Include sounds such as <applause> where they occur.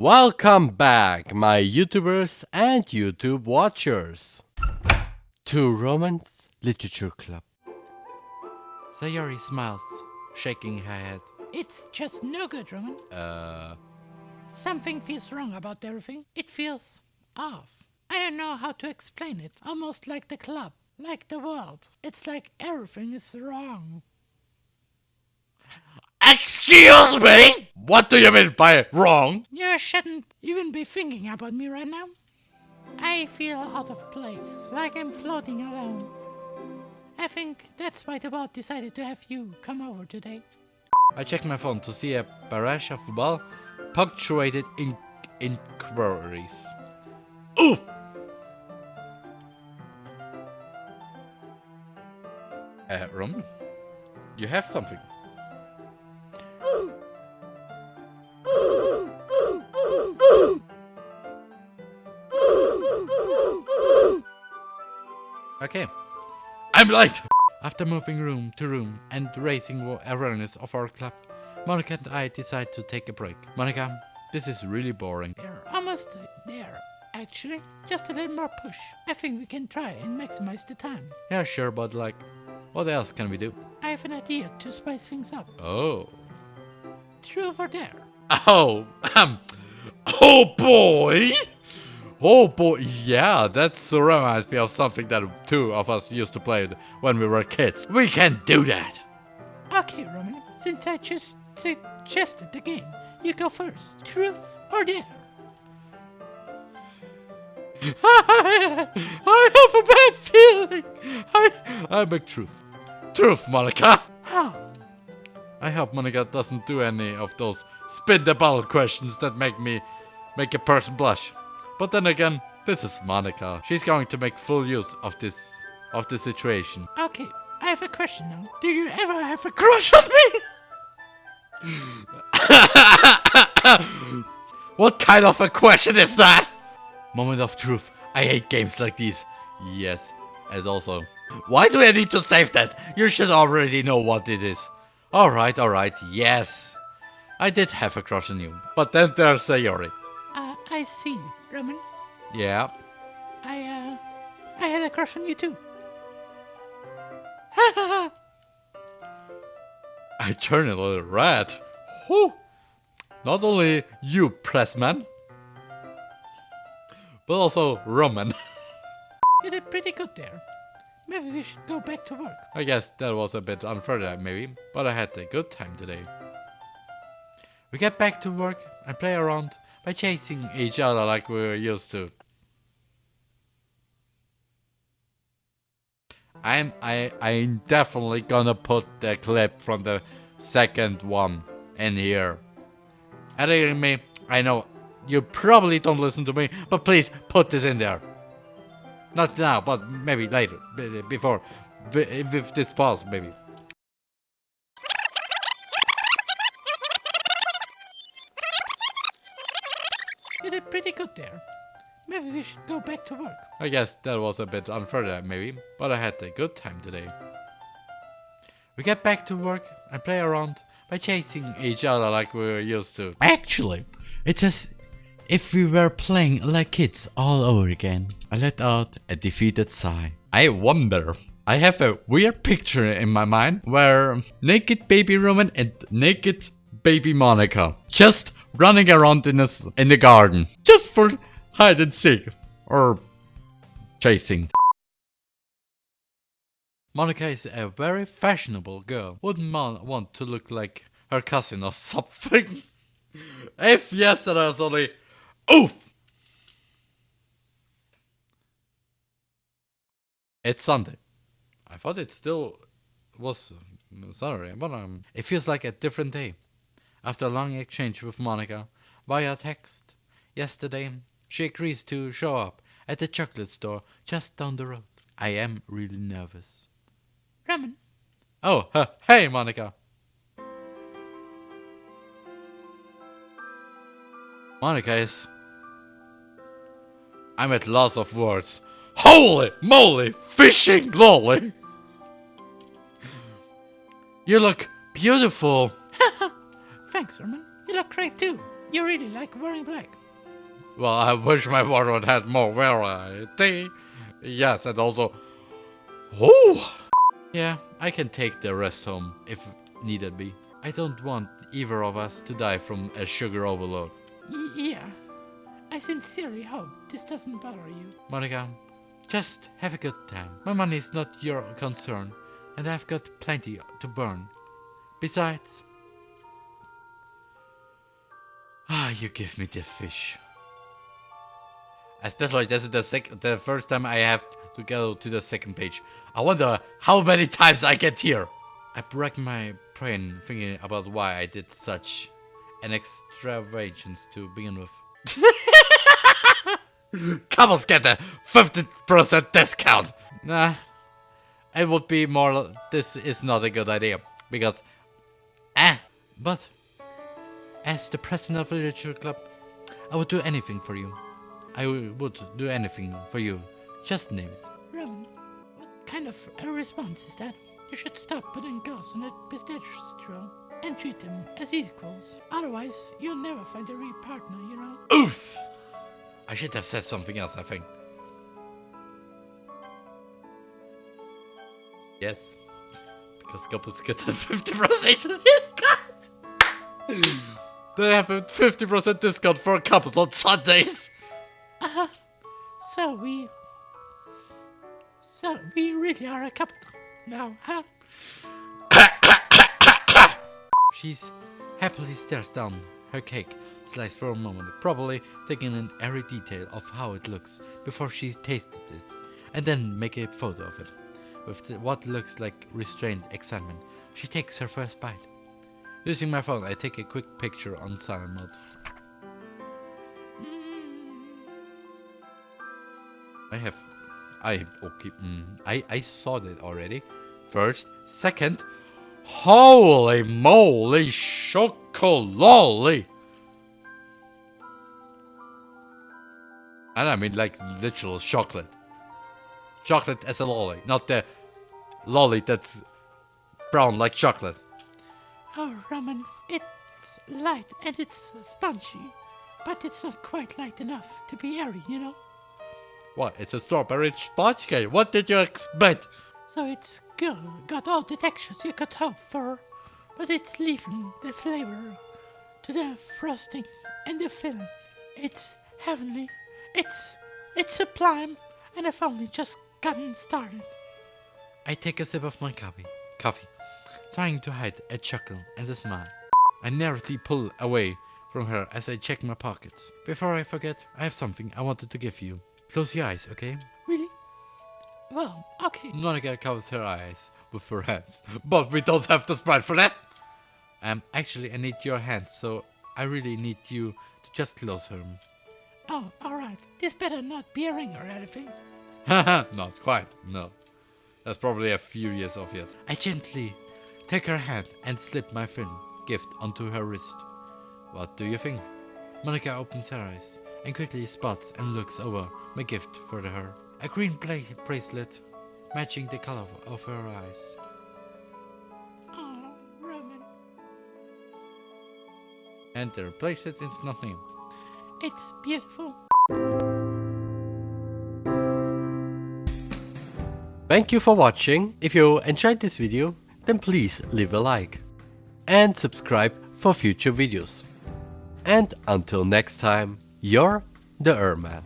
Welcome back, my YouTubers and YouTube watchers, to Romance Literature Club. Sayori smiles, shaking her head. It's just no good, Roman. Uh, Something feels wrong about everything. It feels off. I don't know how to explain it. Almost like the club, like the world. It's like everything is wrong. Excuse me? What do you mean by wrong? You shouldn't even be thinking about me right now. I feel out of place, like I'm floating alone. I think that's why the world decided to have you come over today. I checked my phone to see a barrage of football punctuated in inquiries. Oof! Uh, Roman, you have something. I'm late! After moving room to room and raising awareness of our club, Monika and I decide to take a break. Monika, this is really boring. We're almost there, actually. Just a little more push. I think we can try and maximize the time. Yeah, sure, but like, what else can we do? I have an idea to spice things up. Oh. True or dare? Oh, <laughs> um, oh boy! Oh boy, yeah, that reminds me of something that two of us used to play when we were kids. We can do that! Okay, Roman. Since I just suggested the game, you go first. Truth or dare? <laughs> I have a bad feeling! I, I beg truth. Truth, Monika! How? I hope Monika doesn't do any of those spin the ball questions that make me make a person blush. But then again, this is Monika. She's going to make full use of this of the situation. Okay, I have a question now. Did you ever have a crush on me? <laughs> What kind of a question is that? Moment of truth. I hate games like these. Yes, and also. Why do I need to save that? You should already know what it is. Alright, alright, yes. I did have a crush on you. But then there's Sayori. Uh, I see, Roman. Yeah. I, uh, I had a crush on you too. <laughs> I turn a little red. Whew. Not only you, pressman, but also Roman. <laughs> You did pretty good there. Maybe we should go back to work. I guess that was a bit unfair there, maybe, but I had a good time today. We get back to work and play around by chasing each other like we were used to. I'm I I'm definitely gonna put the clip from the second one in here. Editing me, I know you probably don't listen to me, but please put this in there. Not now, but maybe later, before, with this pause, maybe. You did pretty good there. Maybe we should go back to work. I guess that was a bit unfair there, maybe, but I had a good time today. We get back to work and play around by chasing each other like we were used to. Actually, it's as if we were playing like kids all over again. I let out a defeated sigh. I wonder. I have a weird picture in my mind where naked baby Roman and naked baby Monika just running around in, a in the garden. Just for hide and seek. Or chasing. Monika is a very fashionable girl. Wouldn't Mon want to look like her cousin or <laughs> something? if yes, then I was only oof. It's Sunday. I thought it still was Saturday, but um, it feels like a different day. After a long exchange with Monika via text yesterday, she agrees to show up at the chocolate store just down the road. I am really nervous. Roman, Oh, huh, <laughs> hey, Monika. Monika is. I'm at loss of words. Holy moly, fishing lolly! You look beautiful. Thanks, Herman. You look great too. You really like wearing black. Well, I wish my wardrobe had more variety. Yes, and also... Oh! Yeah, I can take the rest home if needed be. I don't want either of us to die from a sugar overload. Yeah. I sincerely hope this doesn't bother you. Monika, just have a good time. My money is not your concern, and I've got plenty to burn. Besides... Ah, you give me the fish. Especially this is the sec the first time I have to go to the second page. I wonder how many times I get here. I break my brain thinking about why I did such an extravagance to begin with. Couples get a 50% discount. Nah, it would be more. This is not a good idea because, ah, but as the president of the literature club, I would do anything for you. I would do anything for you. Just name it. Roman, what kind of a response is that? You should stop putting girls on a pistachio and treat them as equals. Otherwise, you'll never find a real partner, you know? Oof! I should have said something else, I think. Yes. Because couples get a 50% discount! They have a 50% discount for couples on Sundays! Uh-huh. So we... So we really are a couple now, huh? <coughs> She's happily stares down her cake, slice for a moment, probably taking in every detail of how it looks before she tasted it, and then make a photo of it. With what looks like restrained excitement, she takes her first bite. Using my phone, I take a quick picture on silent mode. I have, I okay, mm, I I saw that already. First, second, holy moly, chocolate! And I mean like literal chocolate. Chocolate as a lolly, not the lolly that's brown like chocolate. Oh, Roman, it's light and it's spongy, but it's not quite light enough to be airy, you know? What? It's a strawberry sponge cake. What did you expect? So it's good, got all the textures you could hope for, but it's leaving the flavor to the frosting and the filling. It's heavenly, it's, it's sublime, and I've only just gotten started. I take a sip of my coffee, coffee, trying to hide a chuckle and a smile. I nervously pull away from her as I check my pockets. Before I forget, I have something I wanted to give you. Close your eyes, okay? Really? Well, okay. Monika covers her eyes with her hands, but we don't have the sprite for that. Um, actually, I need your hands, so I really need you to just close them. Oh, alright. This better not be a ring or anything. <laughs> Haha, not quite, no. That's probably a few years off yet. I gently take her hand and slip my thin gift onto her wrist. What do you think? Monika opens her eyes and quickly spots and looks over my gift for her. A green bracelet matching the color of her eyes. Oh, Roman. And the bracelet is not new. It's beautiful. Thank you for watching. If you enjoyed this video, then please leave a like and subscribe for future videos. And until next time, you're the Erman.